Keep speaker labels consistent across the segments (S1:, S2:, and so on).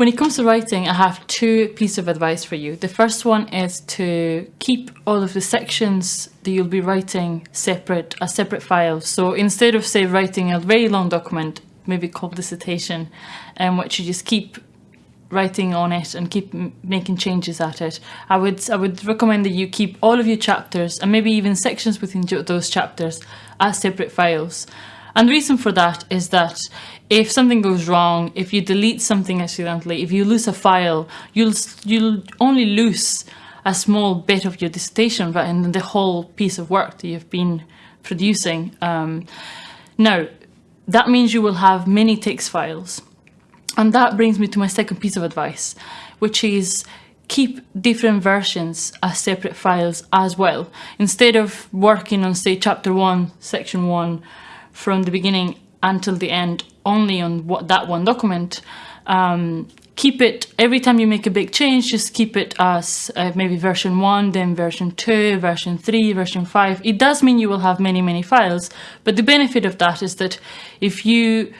S1: When it comes to writing, I have two pieces of advice for you. The first one is to keep all of the sections that you'll be writing separate as separate files. So instead of say writing a very long document, maybe called dissertation, and um, which you just keep writing on it and keep making changes at it. I would I would recommend that you keep all of your chapters and maybe even sections within those chapters as separate files. And the reason for that is that if something goes wrong, if you delete something accidentally, if you lose a file, you'll you'll only lose a small bit of your dissertation right, and the whole piece of work that you've been producing. Um, now, that means you will have many text files. And that brings me to my second piece of advice, which is keep different versions as separate files as well. Instead of working on, say, chapter one, section one, from the beginning until the end only on what that one document, um, keep it, every time you make a big change, just keep it as uh, maybe version 1, then version 2, version 3, version 5. It does mean you will have many, many files, but the benefit of that is that if you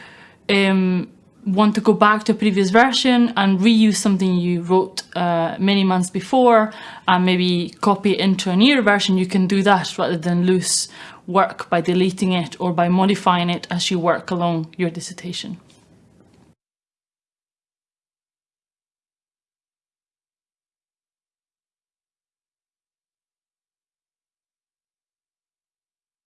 S1: um, want to go back to a previous version and reuse something you wrote uh, many months before and maybe copy it into a newer version, you can do that rather than lose work by deleting it or by modifying it as you work along your dissertation.